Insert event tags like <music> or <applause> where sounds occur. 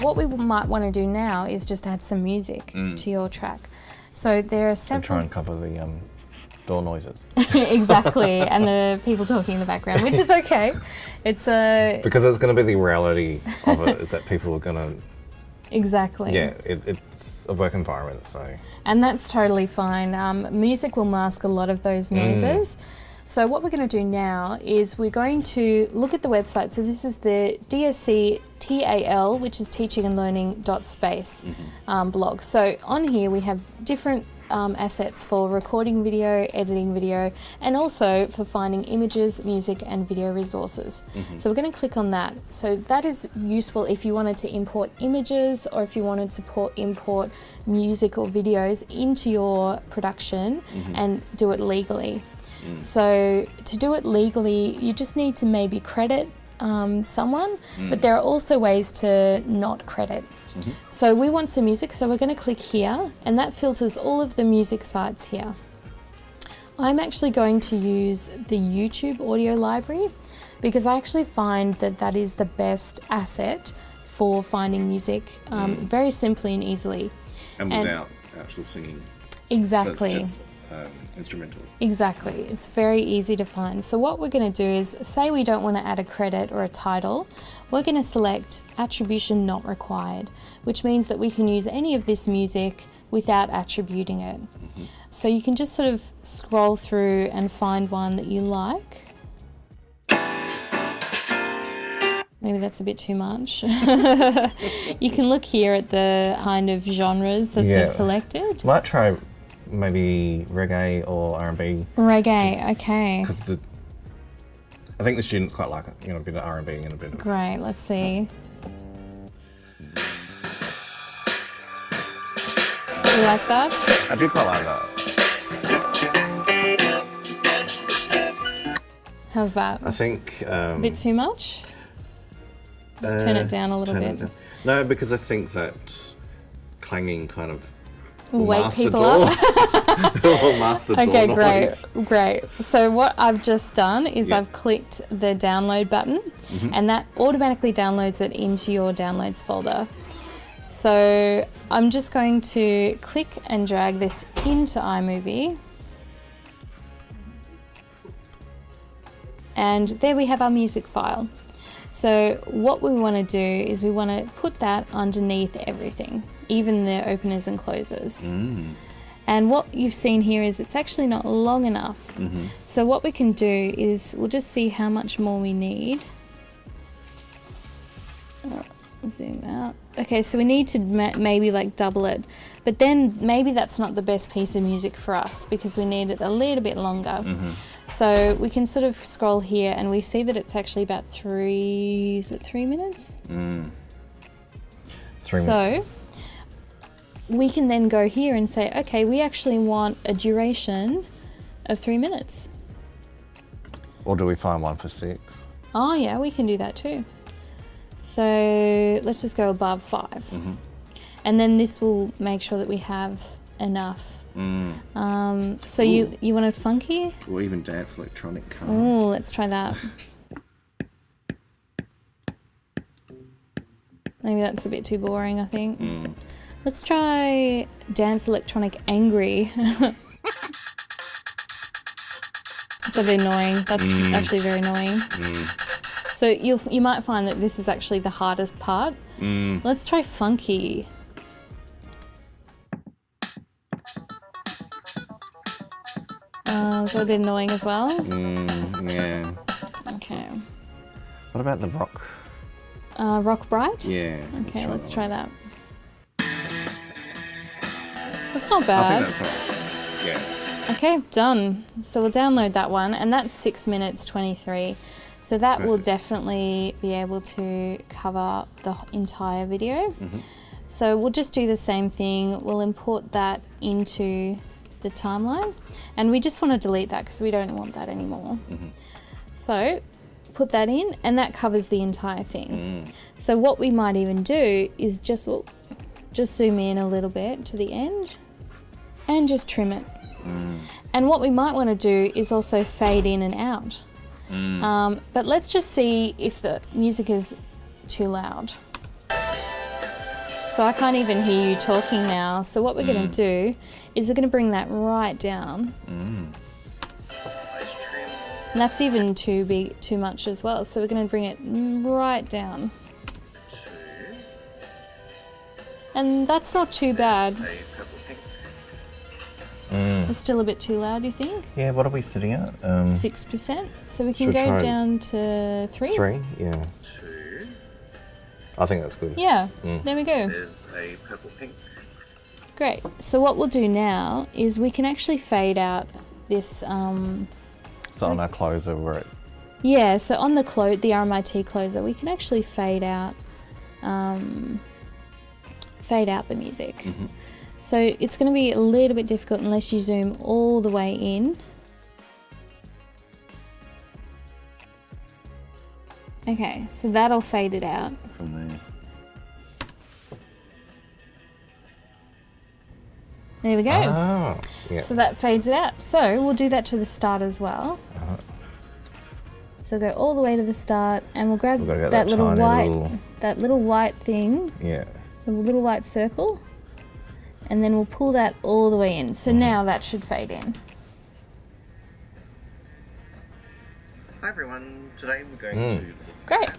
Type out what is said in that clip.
What we might want to do now is just add some music to your track. So there are several... And several. try and cover the um, door noises. <laughs> exactly, and the people talking in the background, which is okay. It's a Because it's going to be the reality of it, is that people are going to, exactly. yeah, it, it's a work environment, so. And that's totally fine. Um, music will mask a lot of those noises. So what we're going to do now is we're going to look at the website. So this is the DSC TAL, which is teaching and learning dot space um, blog. So on here we have different um, assets for recording video, editing video, and also for finding images, music, and video resources. So we're going to click on that. So that is useful if you wanted to import images or if you wanted to port, import music or videos into your production and do it legally. So to do it legally, you just need to maybe credit um, someone, but there are also ways to not credit. So we want some music, so we're going to click here, and that filters all of the music sites here. I'm actually going to use the YouTube audio library because I actually find that that is the best asset for finding music um, very simply and easily. And And- without actual singing. Exactly. So um, instrumental. Exactly. It's very easy to find. So what we're going to do is say we don't want to add a credit or a title, we're going to select attribution not required, which means that we can use any of this music without attributing it. So you can just sort of scroll through and find one that you like. Maybe that's a bit too much. <laughs> you can look here at the kind of genres that Yeah. they've selected. Might try maybe reggae or R&B. Reggae, okay. Because the, I think the students quite like it, you know, a bit of R&B and a bit of... Great, let's see. You like that? I do quite like that. How's that? I think... Um, A bit too much? Just turn uh, it down a little bit. No, because I think that clanging kind of Wake people up. will mask the Okay, great, noise. great. So what I've just done is Yeah. I've clicked the download button Mm-hmm. and that automatically downloads it into your downloads folder. So I'm just going to click and drag this into iMovie. And there we have our music file. So what we want to do is we want to put that underneath everything, even the openers and closers. Mm. And what you've seen here is it's actually not long enough. Mm-hmm. So what we can do is we'll just see how much more we need. Uh, zoom out. Okay, so we need to ma- maybe like double it. But then maybe that's not the best piece of music for us because we need it a little bit longer. Mm-hmm. So we can sort of scroll here and we see that it's actually about three, is it three minutes? Mm. Three minutes. So we can then go here and say, okay, we actually want a duration of three minutes. Or do we find one for six? Oh, yeah, we can do that too. So let's just go above 5 mm-hmm. And then this will make sure that we have enough. Mm. Um, so you, you want it funky? Or even dance electronic car. Oh, let's try that. <laughs> Maybe that's a bit too boring, I think. Mm. Let's try Dance Electronic Angry. <laughs> That's a bit annoying. That's actually very annoying. So you'll, you might find that this is actually the hardest part. Let's try Funky. Uh, is that a bit annoying as well? Mm, yeah. Okay. What about the rock? Uh, Rock Bright? Yeah. Okay, let's try that. That's not I bad. think that's. Yeah. Okay, done. So we'll download that one, and that's six minutes 23. So that will definitely be able to cover the entire video. Mm-hmm. So we'll just do the same thing. We'll import that into the timeline, and we just want to delete that because we don't want that anymore. Mm-hmm. So put that in, and that covers the entire thing. Mm. So what we might even do is just just zoom in a little bit to the end, and just trim it. And what we might want to do is also fade in and out. Mm. Um, but let's just see if the music is too loud. So I can't even hear you talking now. So what we're going to mm. do is we're going to bring that right down. Mm. And that's even too big, too much as well. So we're going to bring it right down. And that's not too bad. A. It's still a bit too loud, you think? Yeah, what are we sitting at? Um, Six percent. So we can go down to three. three? Yeah. Two. I think that's good. Yeah. Mm. There we go. There's a purple pink. Great. So what we'll do now is we can actually fade out this. Um, So on our closer, we're at yeah. So on the clo- the RMIT closer, we can actually fade out. Um, fade out the music. So it's going to be a little bit difficult unless you zoom all the way in. Okay, so that'll fade it out. From there. There we go. Ah, yeah. So that fades it out. So we'll do that to the start as well. Uh-huh. So go all the way to the start, and we'll grab that, that little white, little- that little white thing, yeah. the little white circle, and then we'll pull that all the way in. So Mm-hmm. now that should fade in. Hi everyone. Today we're going Mm. to Great. at